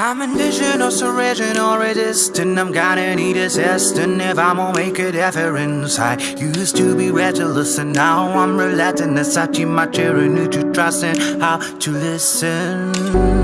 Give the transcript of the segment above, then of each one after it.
I'm indigenous, original, resistant. I'm gonna need a test and if I'm gonna make a difference. I used to be restless and now I'm relentless. I teach my children to trust and how to listen.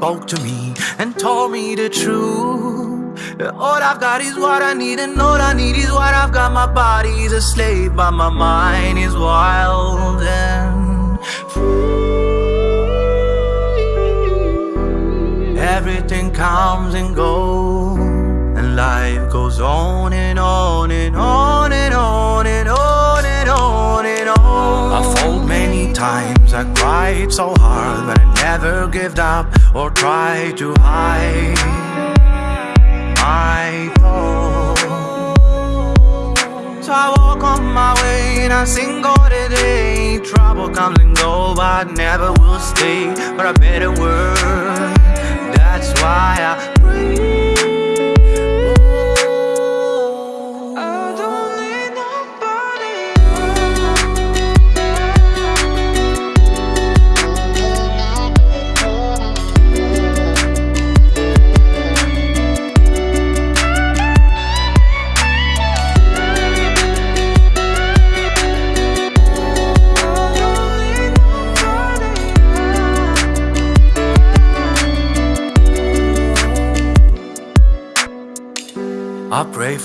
Spoke to me and told me the truth. All I've got is what I need, and all I need is what I've got. My body's a slave, but my mind is wild and free. Everything comes and goes, and life goes on and on and on and on and on and. I fall many times, I cried so hard, but I never gave up or tried to hide my thoughts. So I walk on my way and I sing all the day. Trouble comes and goes but never will stay for a better world. That's why I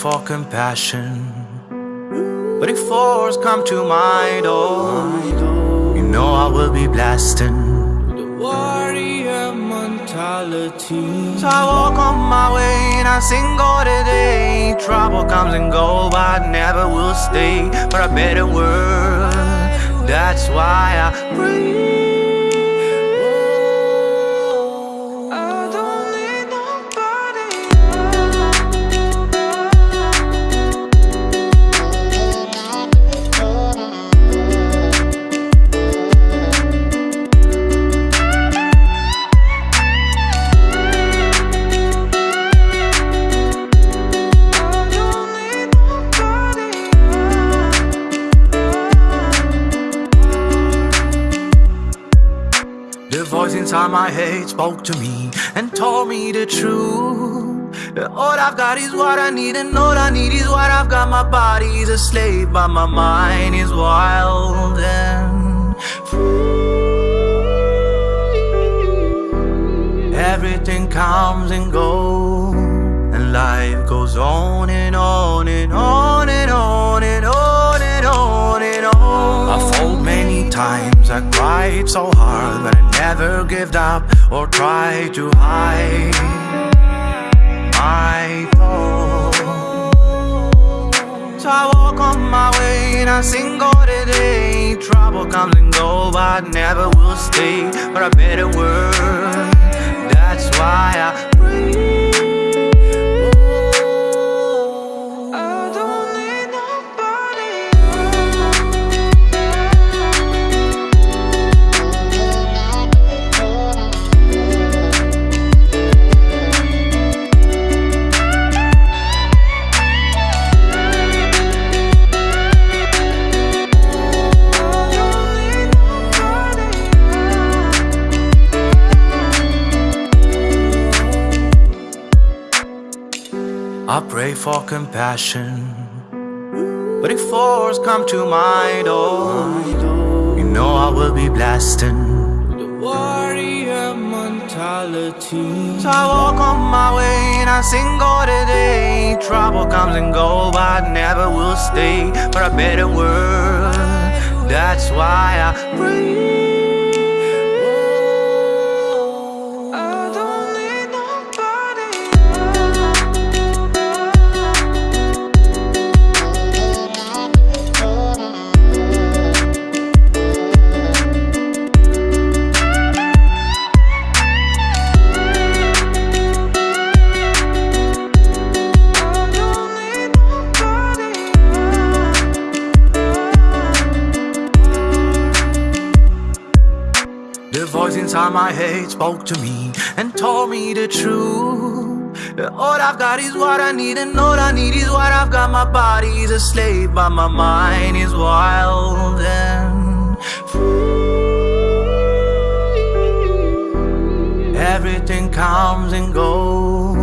for compassion. But if force come to my door, you know I will be blasting. The warrior mentality. So I walk on my way and I sing all the day. Trouble comes and goes, but never will stay for a better world. That's why I pray. My head spoke to me and told me the truth. All I've got is what I need, and all I need is what I've got. My body's a slave, but my mind is wild and free. Everything comes and goes, and life goes on and on and on and on and on and on and on. I fall many times, I cried so hard, but I never give up or try to hide my thoughts. So I walk on my way and I sing all the day. Trouble comes and goes, but never will stay for a better world. That's why I I for compassion. But if force come to my door, you know I will be blasting. The warrior mentality. So I walk on my way and I sing all the day. Trouble comes and goes, but I never will stay for a better world. That's why I pray. Inside my head spoke to me and told me the truth. That all I've got is what I need, and all I need is what I've got. My body's a slave, but my mind is wild and free. Everything comes and goes,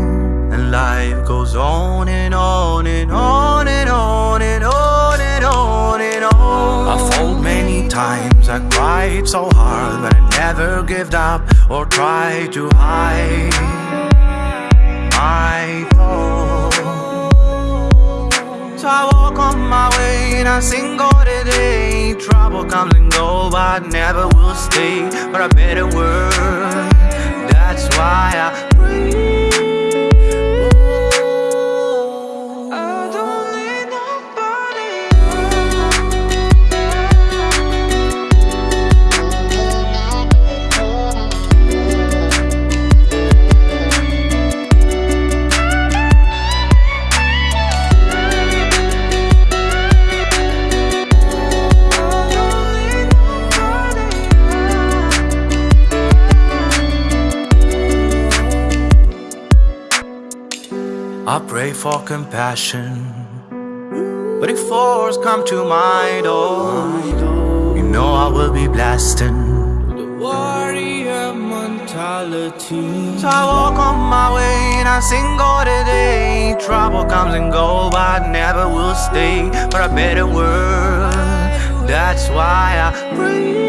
and life goes on and on and on and on and on I fall many times, I cried so hard, but I never gave up or tried to hide my thoughts. So I walk on my way and I sing all the day. Trouble comes and goes, but never will stay for a better world. That's why I pray. Pray for compassion, but if force come to my door, you know I will be blasting. The warrior mentality. So I walk on my way and I sing all the day. Trouble comes and goes, but I never will stay for a better world. That's why I pray.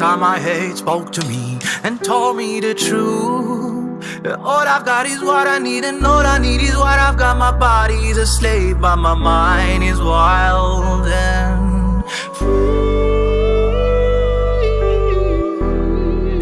Inside my head spoke to me and told me the truth. All I've got is what I need, and all I need is what I've got. My body's a slave, but my mind is wild and free.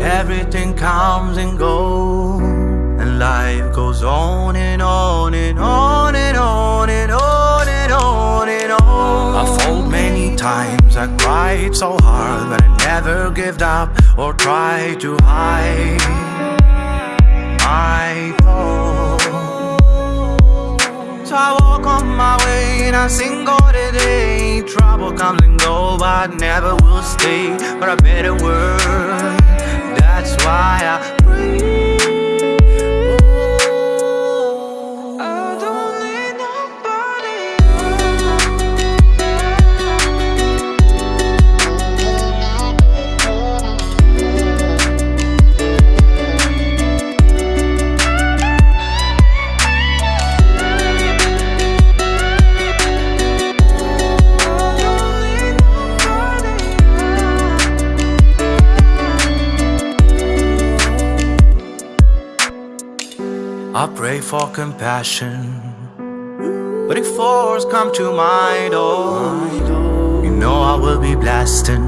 Everything comes and goes, and life goes on and on and on and on and on and on and on. I fall many times, I cried so hard, but I never give up or try to hide my thoughts. So I walk on my way and I sing all the day. Trouble comes and goes, but never will stay for a better world. That's why I I pray for compassion, but if force come to my door, you know I will be blasting.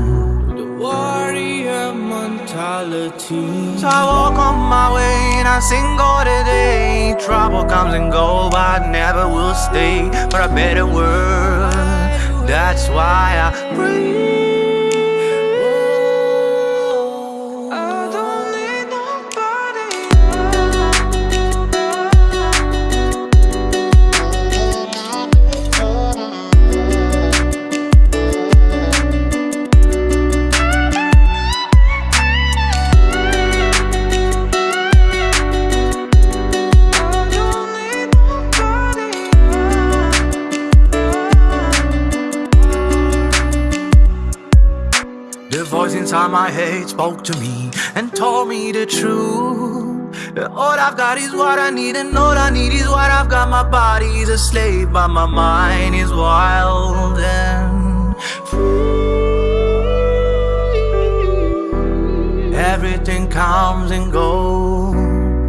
The warrior mentality. So I walk on my way and I sing oh, all the day. Trouble comes and goes, but never will stay for a better world. That's why I pray. Spoke to me and told me the truth. All I've got is what I need, and all I need is what I've got. My body's a slave, but my mind is wild and free. Everything comes and goes,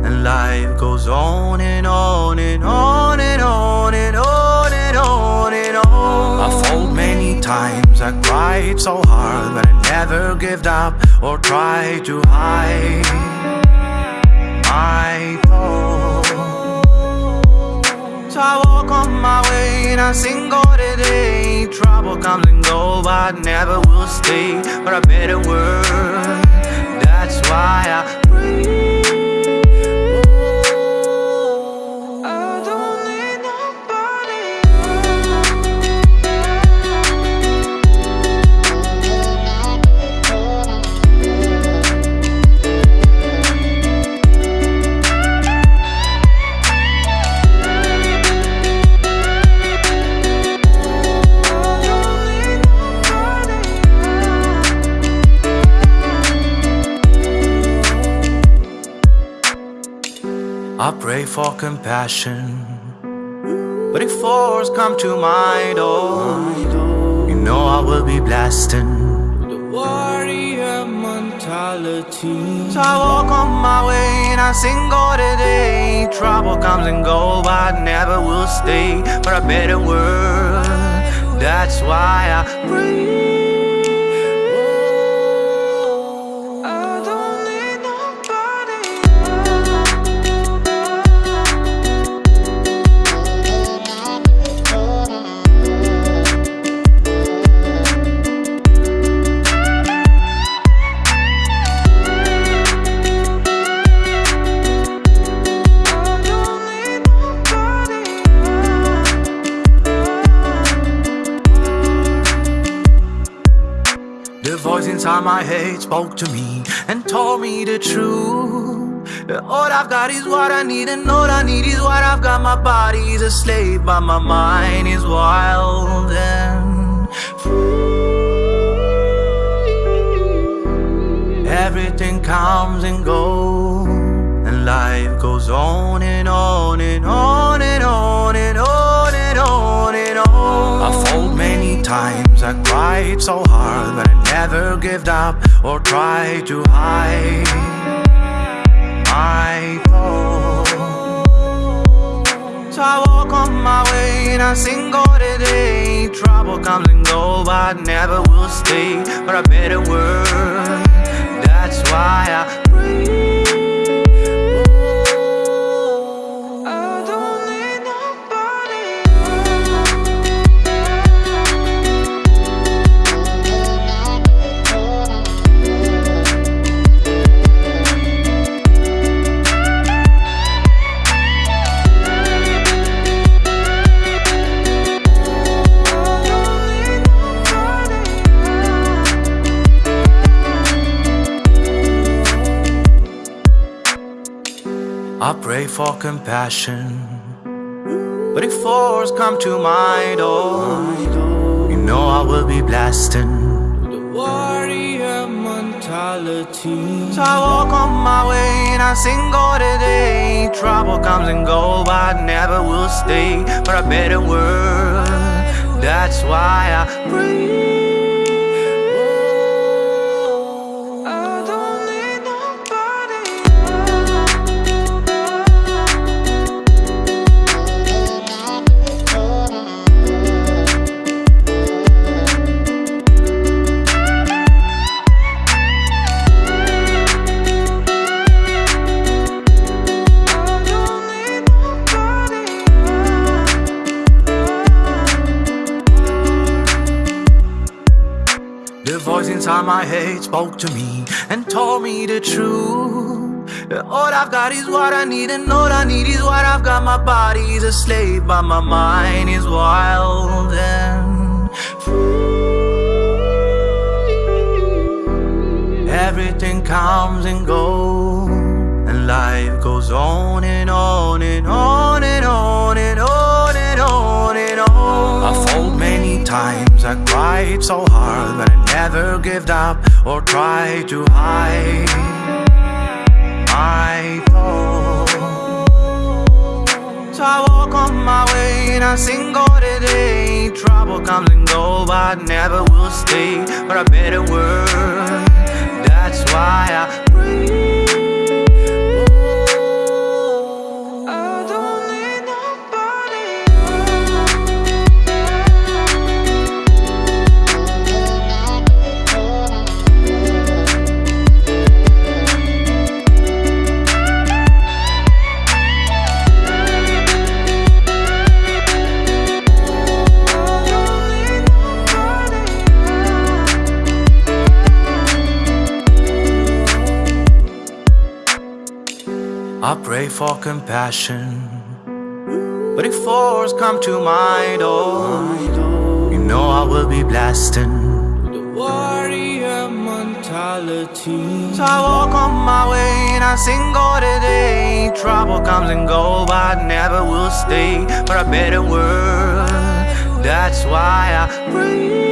and life goes on and on and on and on and on and on and on. I fall many times. times I cried so hard, but I never gave up or try to hide my thoughts. So I walk on my way and I sing all the day. Trouble comes and goes, but never will stay for a better world. That's why I pray. For compassion. But if force come to my door, you know I will be blasting. The warrior mentality. So I walk on my way and I sing all the day. Trouble comes and goes, but never will stay for a better world. That's why I pray. Inside my head spoke to me and told me the truth. All I've got is what I need, and all I need is what I've got. My body's a slave, but my mind is wild and free. Everything comes and goes, and life goes on and on and on and on and on and on and on. I fall many times, I cried so hard, but I never gave up or tried to hide my thoughts. So I walk on my way and I sing all the day. Trouble comes and goes, but never will stay for a better world. That's why I for compassion. But if force come to my door, you know I will be blasting. The warrior mentality. So I walk on my way and I sing all the day. Trouble comes and goes, but I never will stay for a better world. That's why I pray. My head spoke to me and told me the truth. All I've got is what I need, and all I need is what I've got. My body's a slave, but my mind is wild and free. Everything comes and goes, and life goes on and on and on and on and on and on and on. I fall many times, I cried so hard, but I never gave up or tried to hide my thoughts. So I walk on my way and I sing all the day. Trouble comes and goes, but never will stay for a better world. That's why I pray. For compassion. But if force come to my door, you know I will be blasting. The warrior mentality. So I walk on my way and I sing all the day. Trouble comes and go, but I never will stay for a better world. That's why I pray.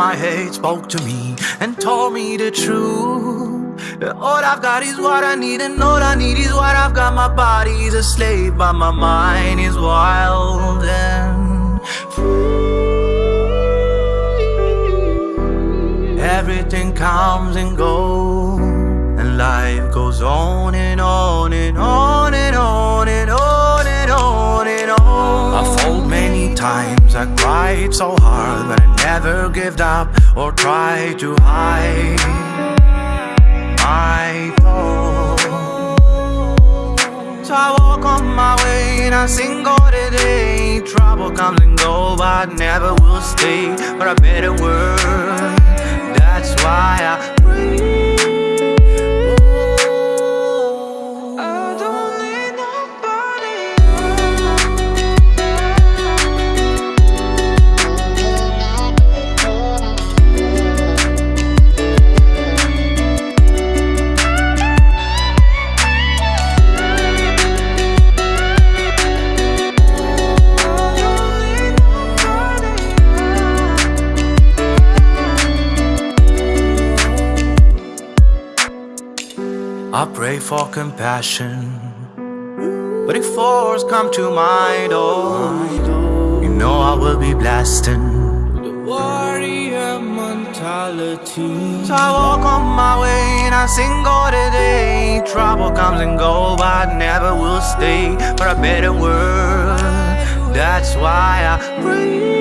My head spoke to me and told me the truth. That all I've got is what I need, and all I need is what I've got. My body's a slave, but my mind is wild and free. Everything comes and goes, and life goes on and on and on and on and on and on and on. I fold many times, I cried so hard, but never give up or try to hide my thoughts. So I walk on my way and I sing all the day. Trouble comes and go, but never will stay for a better world. That's why I pray for compassion. But if force come to my door, you know I will be blasting. The warrior mentality. So I walk on my way and I sing all the day. Trouble comes and go, but I never will stay for a better world. That's why I pray.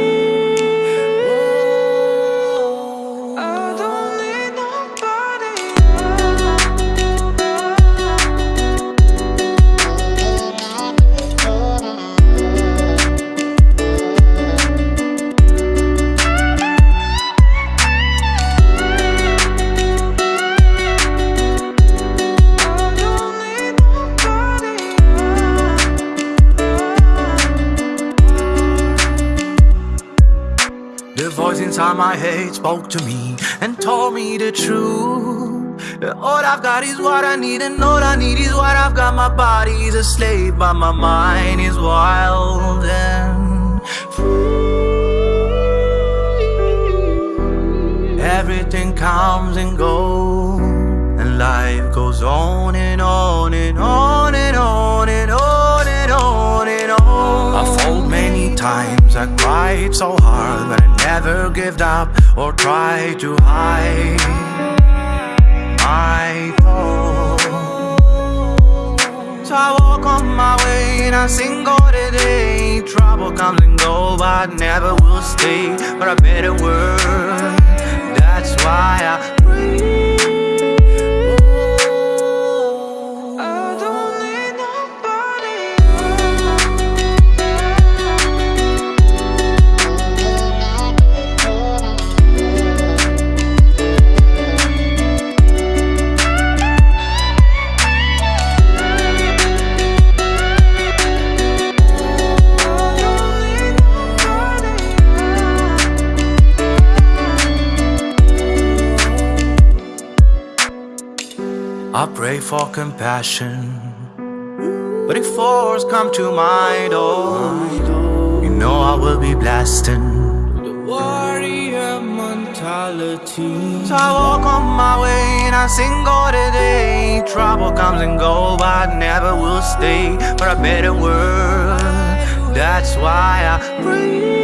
Inside my head spoke to me and told me the truth. All I've got is what I need, and all I need is what I've got. My body's a slave, but my mind is wild and free. Everything comes and goes, and life goes on and on and on and on and on and on and on. I fold many times, I cried so hard, but I never gave up or tried to hide my thoughts. So I walk on my way and I sing all the day. Trouble comes and goes, but never will stay for a better world. That's why I pray. I pray for compassion. But if force come to my door, you know I will be blasting. The warrior mentality. So I walk on my way and I sing all the day. Trouble comes and goes, but never will stay for a better world. That's why I pray.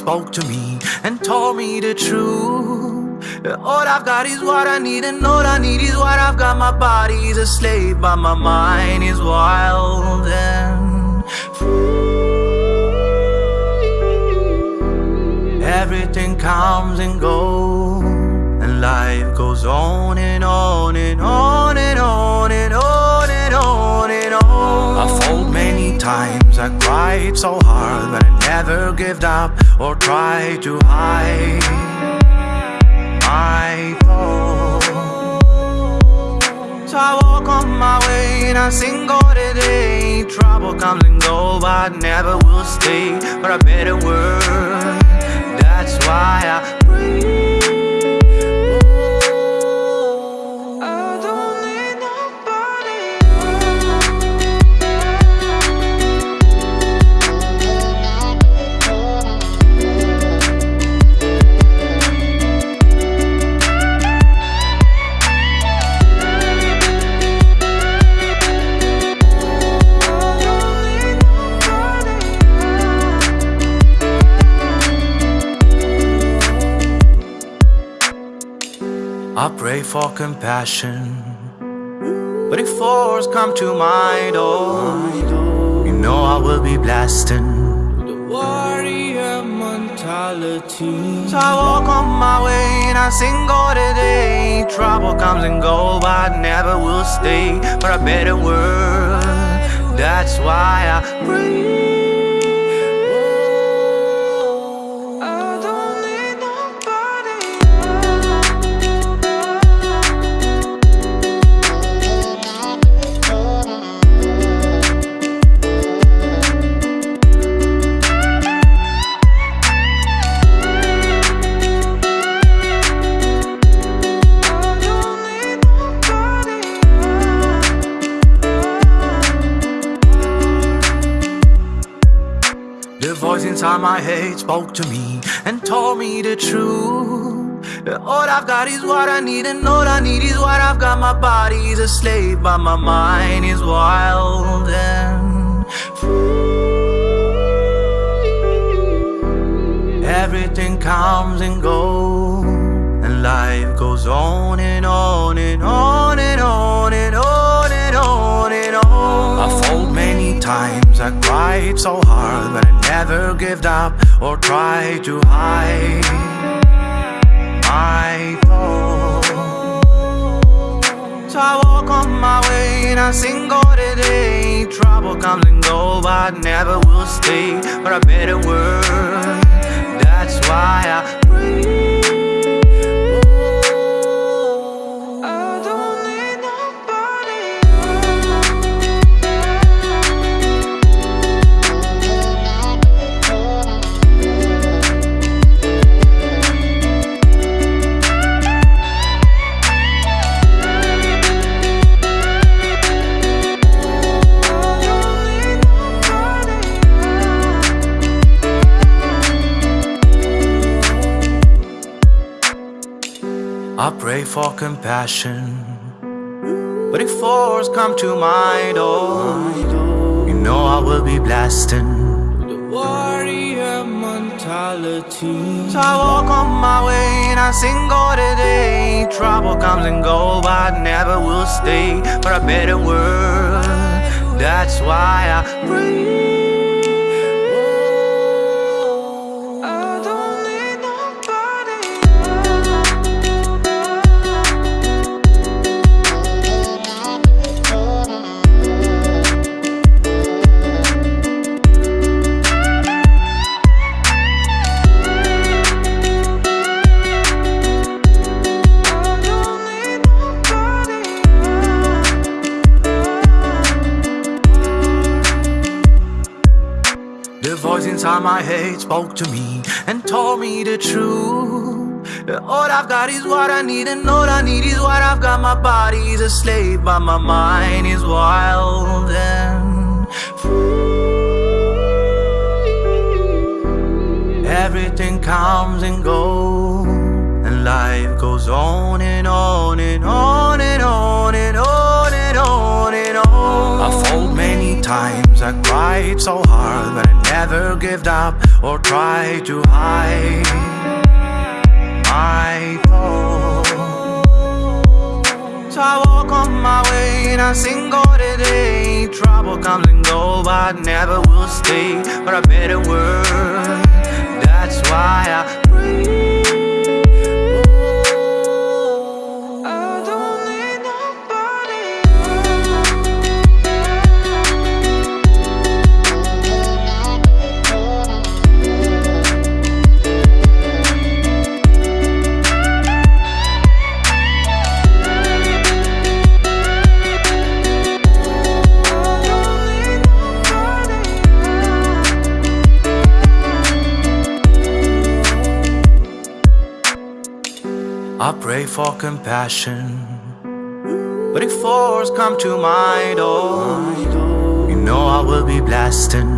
Spoke to me and told me the truth. All I've got is what I need, and all I need is what I've got. My body's a slave, but my mind is wild and free. Everything comes and goes, and life goes on and on and on and on and on and on and on. I fall many times, I cried so hard, but I never gave up or try to hide my thoughts. So I walk on my way and I sing all the day. Trouble comes and goes, but never will stay for a better world. That's why I pray for compassion, but if force come to my door, you know I will be blasting. The warrior mentality. So I walk on my way and I sing oh, all the day. Trouble comes and goes, but never will stay for a better world. That's why I pray. Inside my head spoke to me and told me the truth. All I've got is what I need, and all I need is what I've got. My body's a slave, but my mind is wild and free. Everything comes and goes, and life goes on and on and on and on and on and on and on. I fall many times, I cried so hard, but I never gave up or tried to hide my thoughts. So I walk on my way and I sing all the day. Trouble comes and goes, but never will stay for a better world. That's why I pray. For compassion, but if force come to my door, you know I will be blasting. The warrior mentality. So I walk on my way and I sing all the day. Trouble comes and goes, but never will stay for a better world. That's why I pray. Head spoke to me and told me the truth. All I've got is what I need, and all I need is what I've got. My body's a slave, but my mind is wild and free. Everything comes and goes, and life goes on and on and on and on and on and on and on. I fall many times I cried so hard, but I never gave up or try to hide my thoughts. So I walk on my way and I sing all the day. Trouble comes and go, but never will stay for a better world. For compassion. But if force come to my door, you know I will be blasting.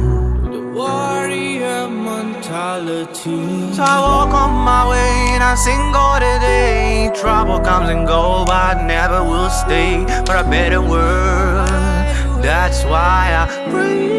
The warrior mentality. So I walk on my way and I sing all the day. Trouble comes and go, but I never will stay for a better world. That's why I pray.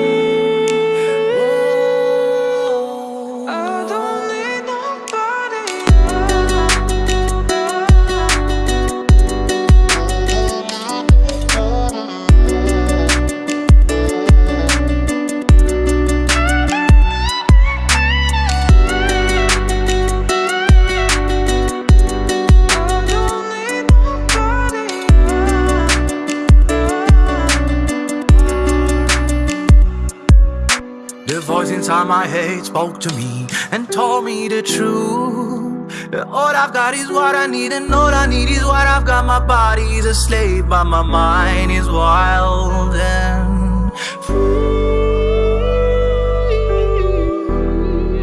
Inside my head spoke to me and told me the truth. All I've got is what I need, and all I need is what I've got. My body's a slave, but my mind is wild and free.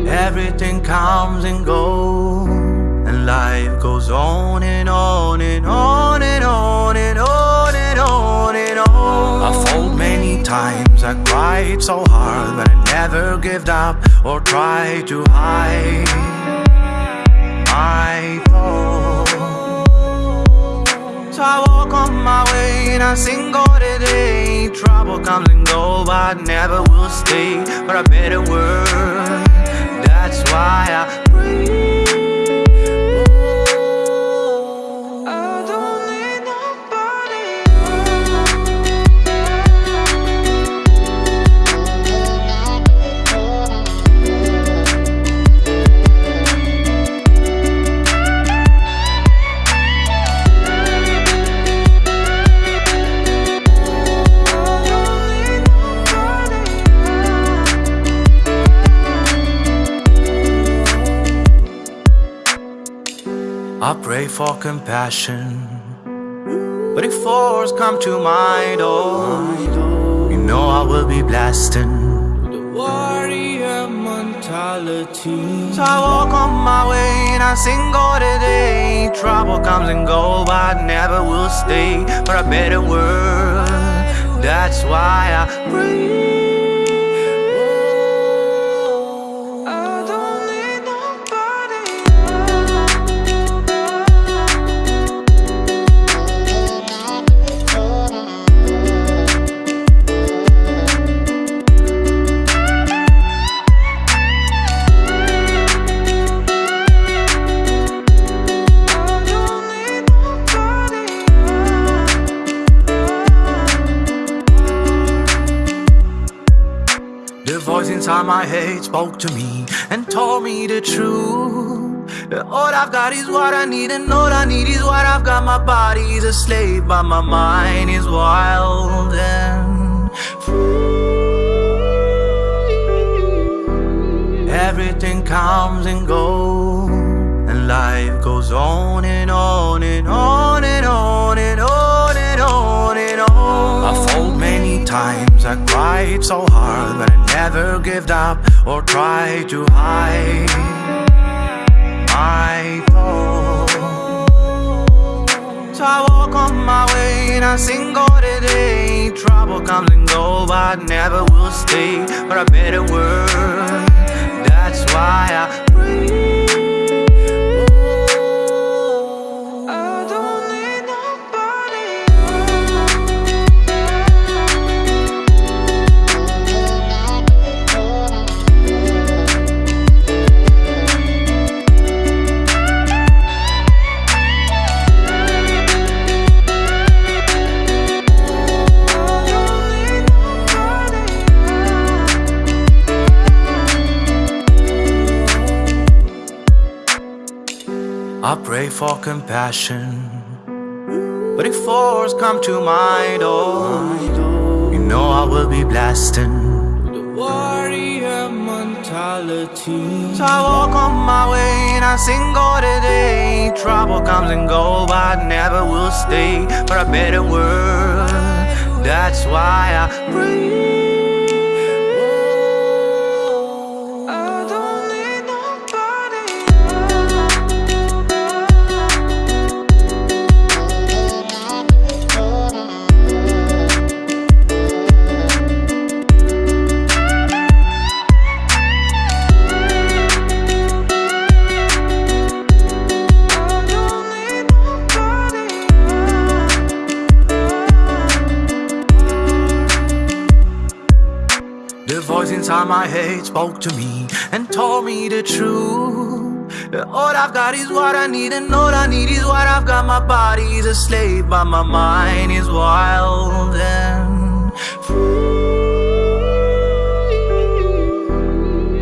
Everything comes and goes, and life goes on and on and on and on and on and on and on. I fall many times, I cried so hard, but I never give up or try to hide my thoughts. So I walk on my way and I sing all the day. Trouble comes and go, but never will stay for a better world. That's why I breathe. I pray for compassion. But if force come to my door, you know I will be blasting. The warrior mentality. So I walk on my way and I sing all the day. Trouble comes and go, but I never will stay for a better world. That's why I breathe. My head spoke to me and told me the truth. All I've got is what I need, and all I need is what I've got. My body's a slave, but my mind is wild and free. Everything comes and goes, and life goes on and on and on and on and on I fall many times, I cried so hard, but I never gave up or tried to hide my thoughts. So I walk on my way and I sing all the day. Trouble comes and go, but never will stay for a better world. That's why I breathe. I pray for compassion. But if fours come to my door, you know I will be blasting. The warrior mentality. So I walk on my way and I sing all the day. Trouble comes and go, but I never will stay for a better world. That's why I pray. Inside my head spoke to me and told me the truth. All I've got is what I need, and all I need is what I've got. My body's a slave, but my mind is wild and free.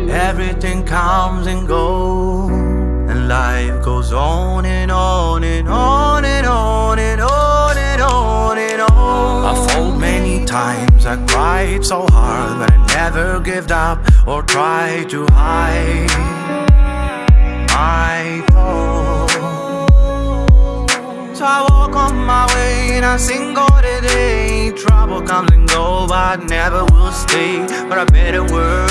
Everything comes and goes, and life goes on and on and on and on and on and on and on. I fall many times, I cried so hard, but I never give up or try to hide my thoughts. So I walk on my way and I sing all the day. Trouble comes and goes, but never will stay for a better world.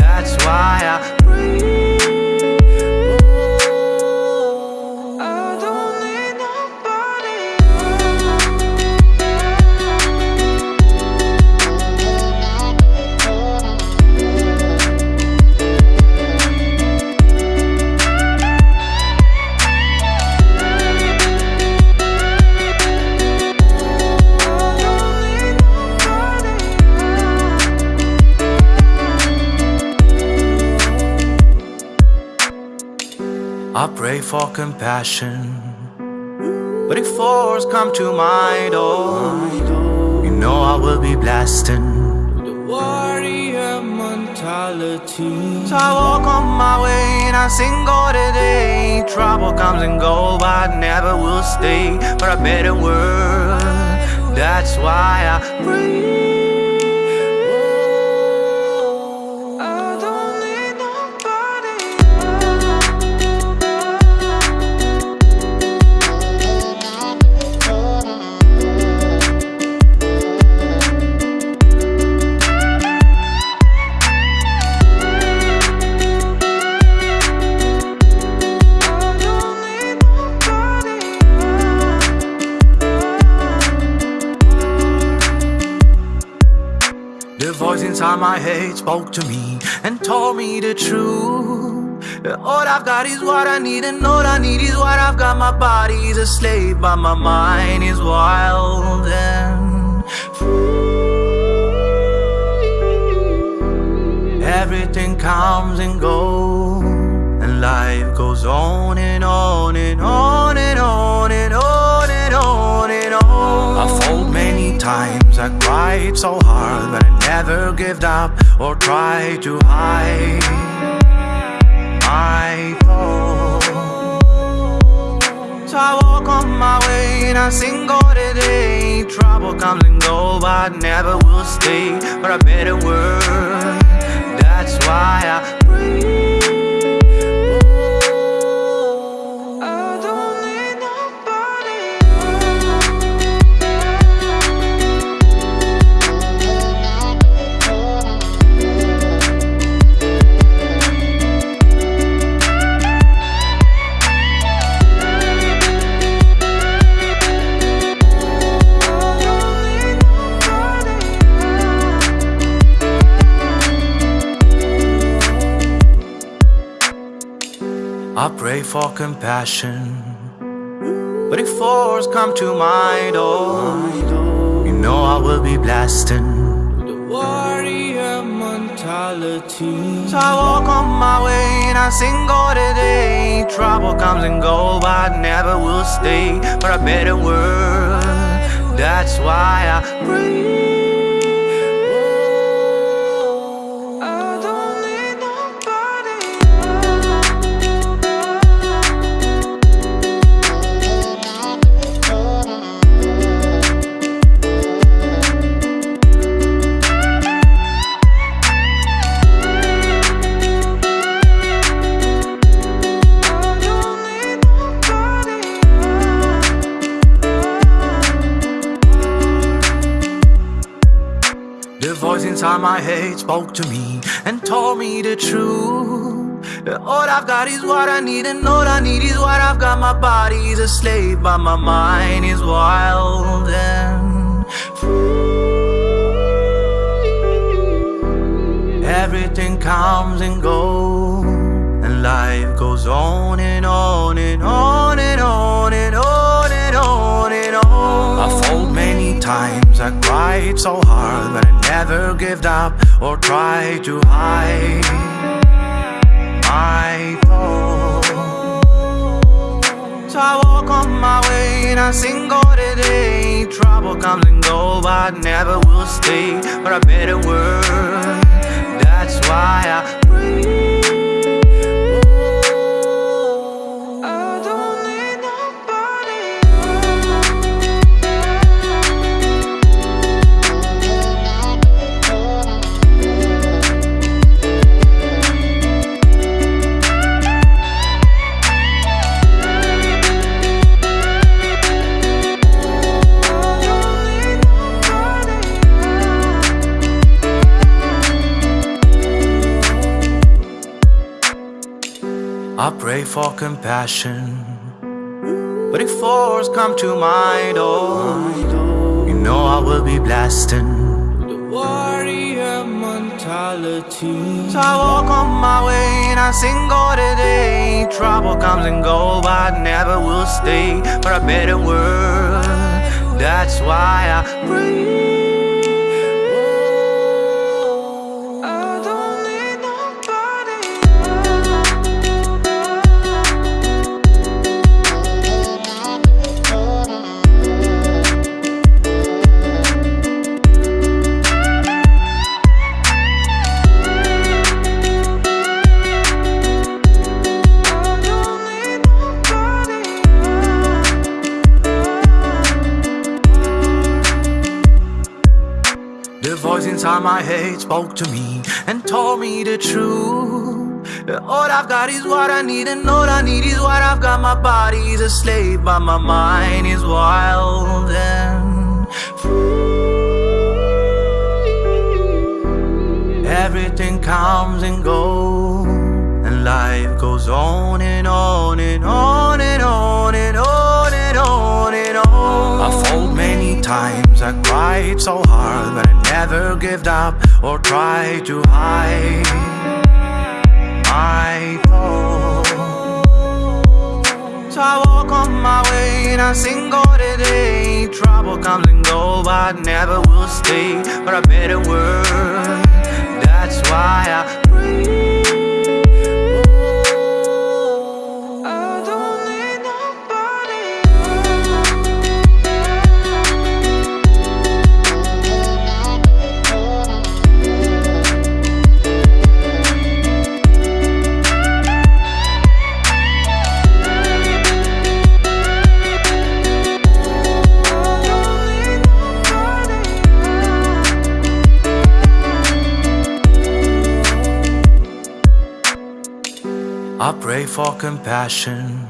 That's why I pray for compassion. But if fours come to my door, you know I will be blasting. The warrior mentality. So I walk on my way and I sing all the day. Trouble comes and goes, but I never will stay for a better world. That's why I pray. My head spoke to me and told me the truth. All I've got is what I need, and all I need is what I've got. My body's a slave, but my mind is wild and free. Everything comes and goes, and life goes on and on and on and on and on I fall many times, I cried so hard, but I never gave up or tried to hide my thoughts. So I walk on my way and I sing all the day. Trouble comes and goes, but never will stay for a better world. That's why I pray for compassion. But if fours come to my door, you know I will be blasting. The warrior mentality. So I walk on my way and I sing oh, all the day. Trouble comes and goes, but never will stay for a better world. That's why I pray. My head spoke to me and told me the truth. All I've got is what I need, and all I need is what I've got. My body's a slave, but my mind is wild and free. Everything comes and goes, and life goes on and on and on and on and on I fall many times, I cried so hard, but I never gave up or tried to hide my thoughts. So I walk on my way and I sing all the day. Trouble comes and goes, but never will stay for a better world. That's why for compassion, but if force come to my door, you know I will be blasting. The warrior mentality. So I walk on my way and I sing all the day. Trouble comes and goes, but never will stay for a better world. That's why I pray. Spoke to me and told me the truth. All I've got is what I need, and all I need is what I've got. My body's a slave, but my mind is wild and free. Everything comes and goes, and life goes on and on and on and on and on. I fall many times, I cried so hard, but I never gave up or tried to hide my thoughts. So I walk on my way and I sing all the day. Trouble comes and goes, but never will stay for a better world. That's why I pray. I pray for compassion,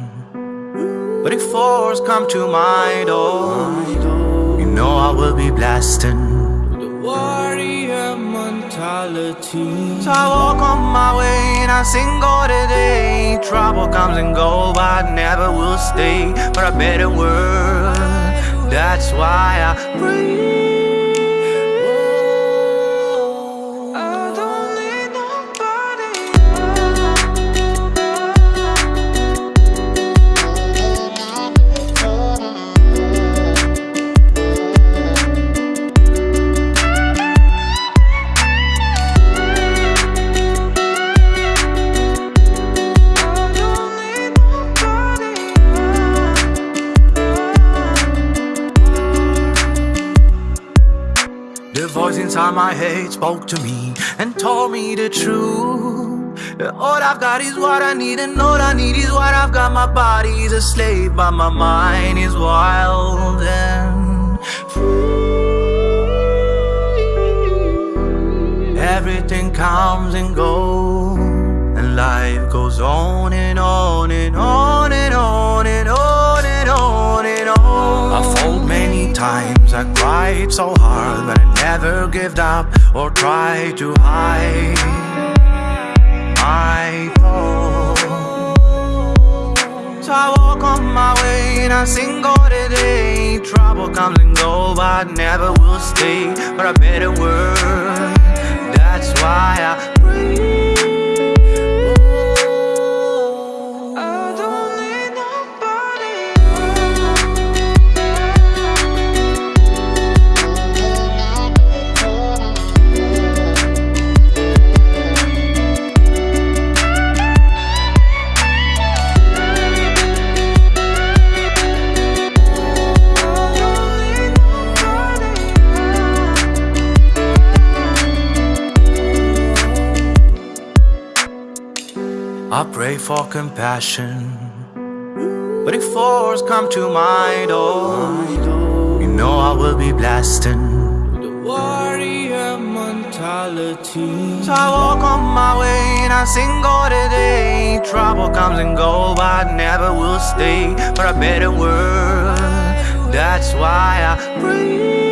but if force come to my door, you know I will be blasting. The warrior mentality. So I walk on my way and I sing all the day. Trouble comes and goes, but I never will stay for a better world. That's why I pray. Inside my head spoke to me and told me the truth. All I've got is what I need, and all I need is what I've got. My body's a slave, but my mind is wild and free. Everything comes and goes, and life goes on and on and on and on and on and on and on. I fall many times, I I cried so hard, but I never gave up or tried to hide my thoughts. So I walk on my way and I sing all the day. Trouble comes and go, but never will stay for a better world. That's why I for compassion. But if force come to my door, you know I will be blasting. The warrior mentality. So I walk on my way and I sing all the day. Trouble comes and goes, but never will stay for a better world. That's why I pray.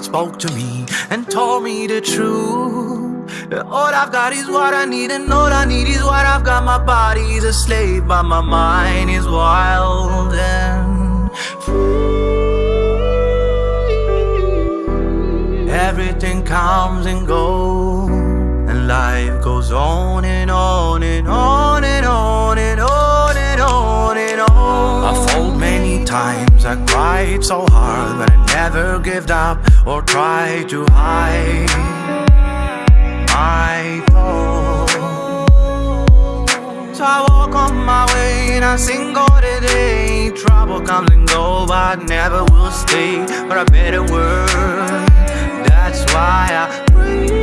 Head spoke to me and told me the truth. All I've got is what I need, and all I need is what I've got. My body's a slave, but my mind is wild and free. Everything comes and goes, and life goes on and on and on and on and on and on and on. I fold many times, I cried so hard, but I never gave up or try to hide my thoughts. So I walk on my way and I sing all the day. Trouble comes and go, but never will stay for a better world. That's why I I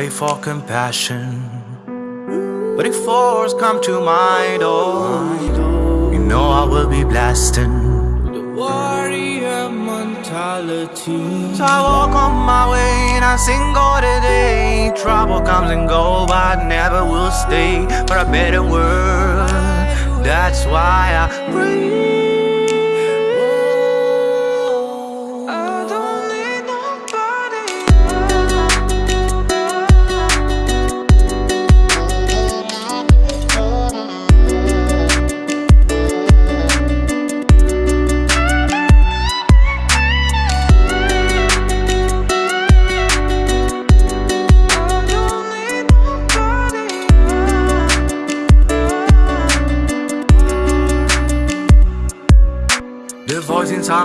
pray for compassion. But if force come to my door, you know I will be blasting. The warrior mentality. So I walk on my way and I sing all the day. Trouble comes and go, but never will stay for a better world. That's why I pray.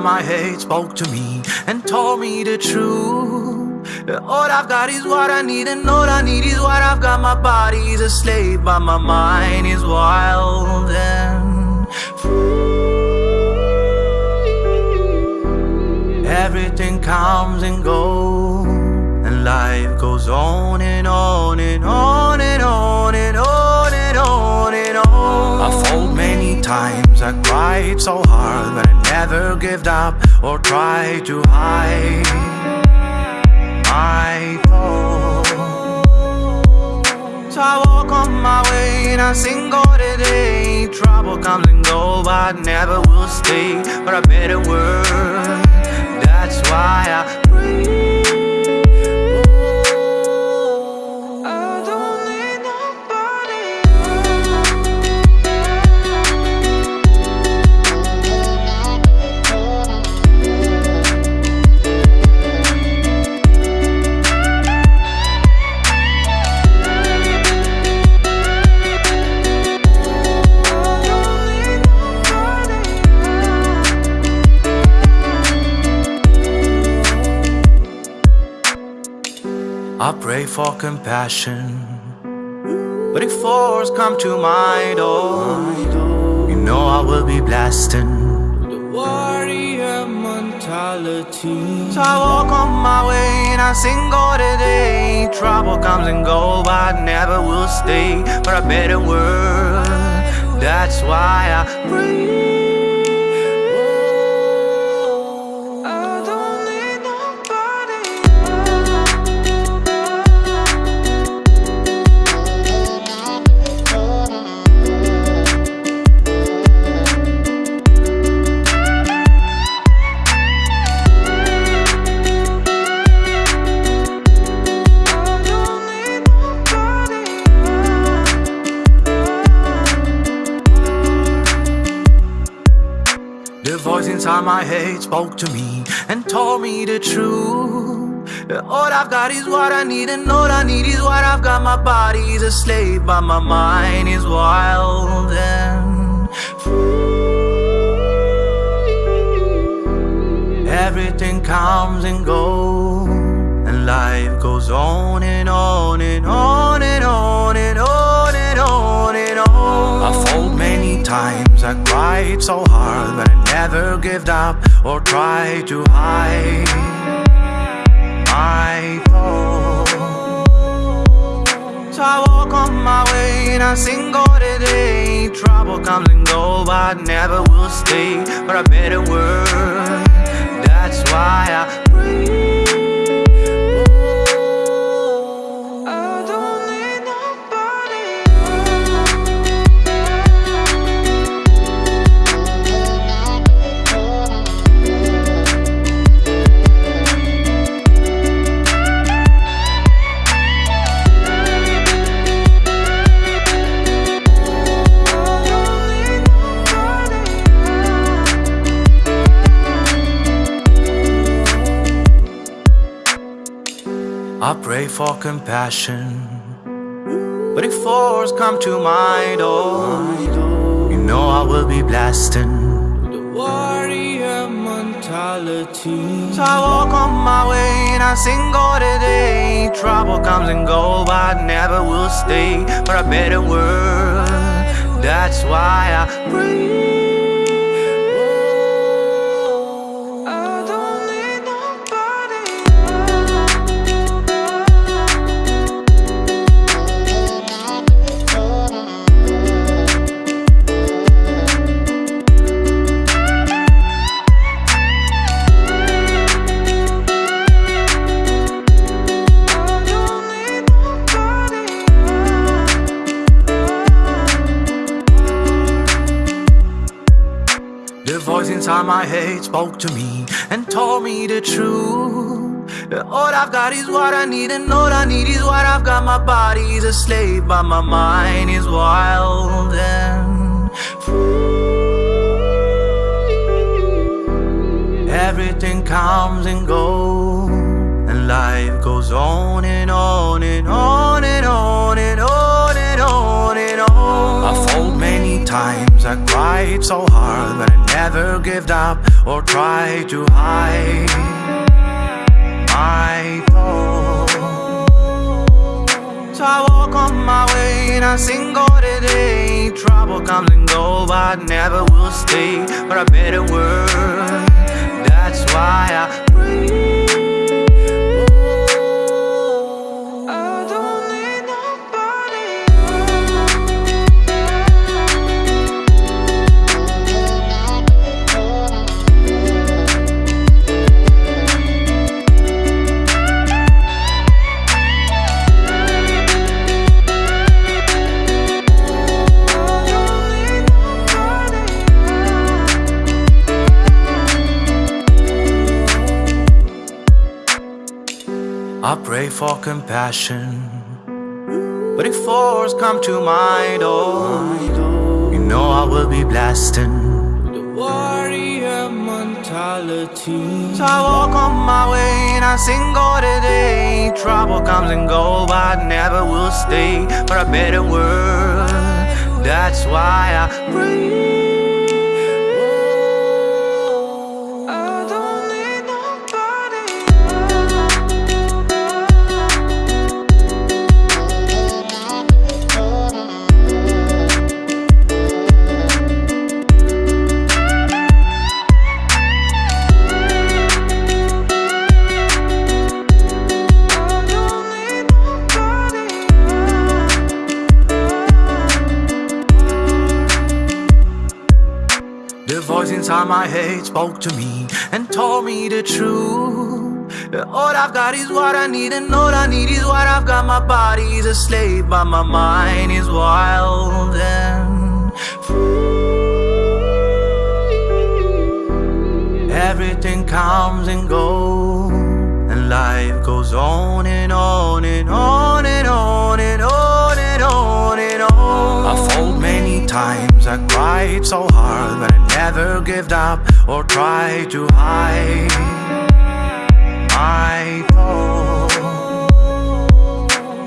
My head spoke to me and told me the truth. All I've got is what I need, and all I need is what I've got. My body's a slave, but my mind is wild and free. Everything comes and goes, and life goes on and on and on and on and on and on and on. I fold many times, I cried so hard, but I never give up or try to hide my thoughts. So I walk on my way and I sing all the day. Trouble comes and go, but never will stay for a better world. That's why I I pray for compassion. But if fours come to my door, you know I will be blasting. The warrior mentality. So I walk on my way and I sing all the day. Trouble comes and go, but never will stay for a better world. That's why I pray. Inside my head spoke to me and told me the truth. All I've got is what I need, and all I need is what I've got. My body's a slave, but my mind is wild and free. Everything comes and goes, and life goes on and on and on and on and on and on and on. I fall many times, I cried so hard, but I never gave up or tried to hide my thoughts. So I walk on my way and I sing all the day. Trouble comes and goes, but never will stay for a better world. That's why I pray. For compassion. But if fours come to my door, you know I will be blasting. The warrior mentality. So I walk on my way and I sing oh, all the day. Trouble comes and goes, but never will stay for a better world. That's why I pray. Inside my head spoke to me and told me the truth. All I've got is what I need, and all I need is what I've got. My body's a slave, but my mind is wild and free. Everything comes and goes, and life goes on and on and on and on and on and on and on. I fall many times, I cried so hard, but I never gave up or tried to hide my thoughts. So I walk on my way and I sing all the day. Trouble comes and goes, but never will stay for a better world. That's why I I pray for compassion. But if fours come to my door, you know I will be blasting. The warrior mentality. So I walk on my way and I sing oh, all the day. Trouble comes and goes, but I never will stay for a better world. That's why I pray. Inside my head spoke to me and told me the truth. All I've got is what I need, and all I need is what I've got. My body's a slave, but my mind is wild and free. Everything comes and goes, and life goes on and on and on and on and on and on and on. I times, I cried so hard, but I never gave up or tried to hide my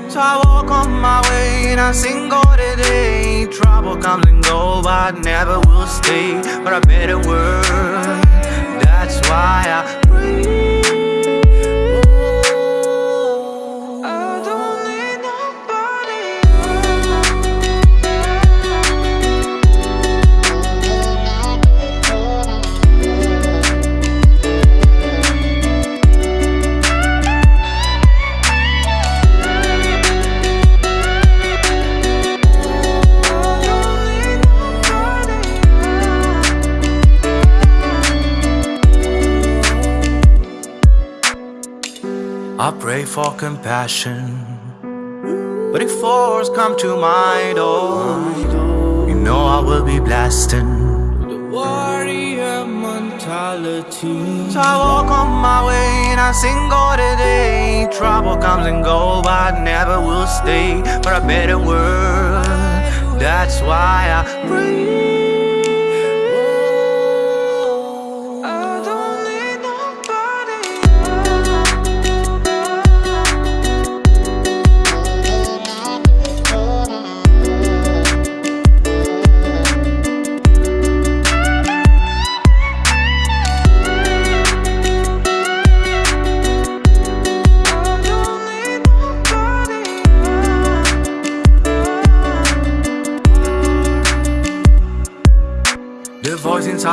So I walk on my way and I sing all the day. Trouble comes and goes, but never will stay for a better world. That's why I breathe. Pray for compassion. But if force come to my door, you know I will be blasting. The warrior mentality. So I walk on my way and I sing all the day. Trouble comes and goes, but I never will stay for a better world. That's why I pray.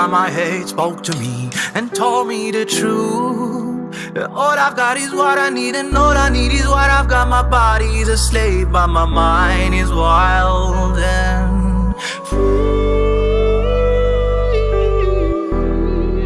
Inside my head spoke to me and told me the truth. All I've got is what I need, and all I need is what I've got. My body's a slave, but my mind is wild and free.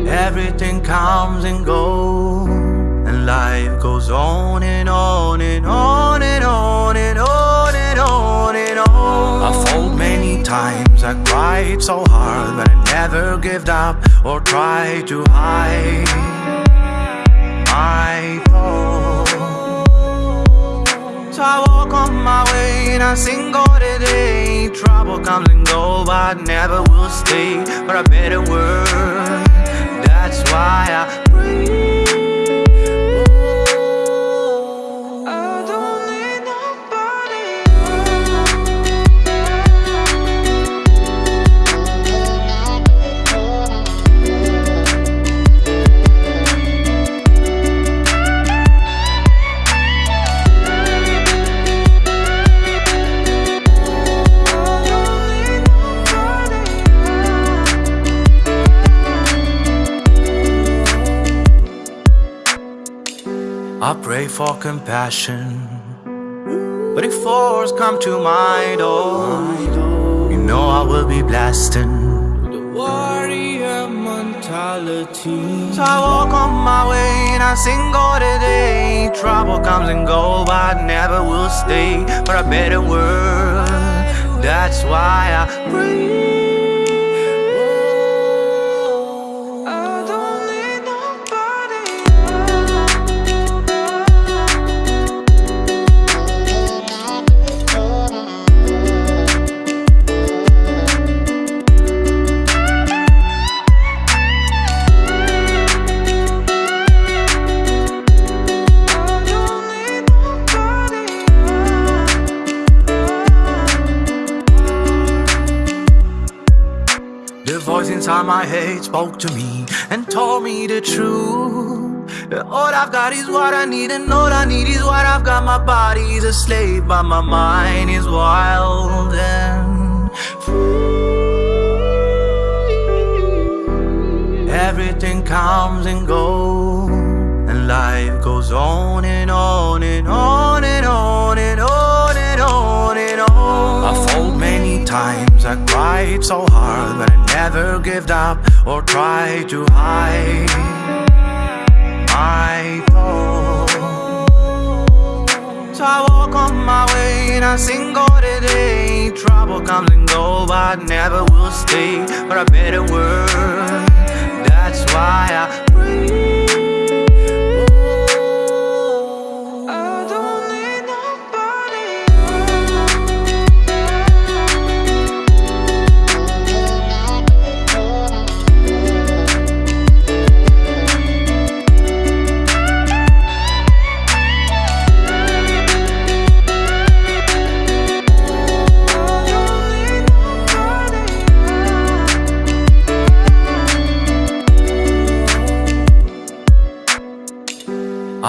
Everything comes and goes, and life goes on and on and on and on and on and on and on. I fall many times, I cried so hard, but I never gave up or tried to hide my thoughts. So I walk on my way and I sing all the day. Trouble comes and goes, but never will stay for a better world. That's why I breathe. I pray for compassion. But if force come to my door, you know I will be blasting. The warrior mentality. So I walk on my way and I sing all the day. Trouble comes and goes, but I never will stay for a better world. That's why I pray. Inside my head spoke to me and told me the truth. All I've got is what I need, and all I need is what I've got. My body's a slave, but my mind is wild and free. Everything comes and goes, and life goes on and on and on and on and on I fall many times, I cry tried so hard, but I never gave up or tried to hide my thoughts. So I walk on my way and I sing all the day. Trouble comes and go, but never will stay for a better world. That's why I pray.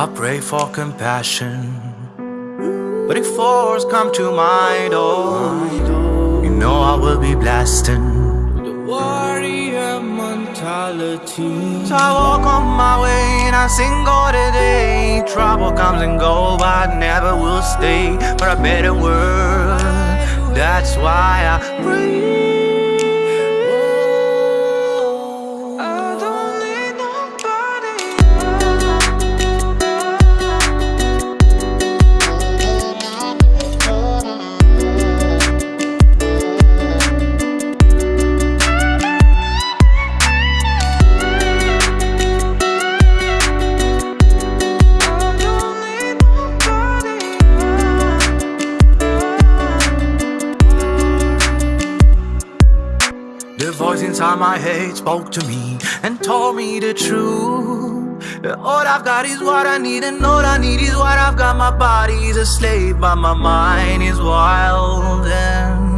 I pray for compassion, but if force come to my door, you know I will be blasting. The warrior mentality. So I walk on my way and I sing all the day. Trouble comes and go, but I never will stay for a better world. That's why I pray. My head spoke to me and told me the truth. All I've got is what I need, and all I need is what I've got. My body's a slave, but my mind is wild and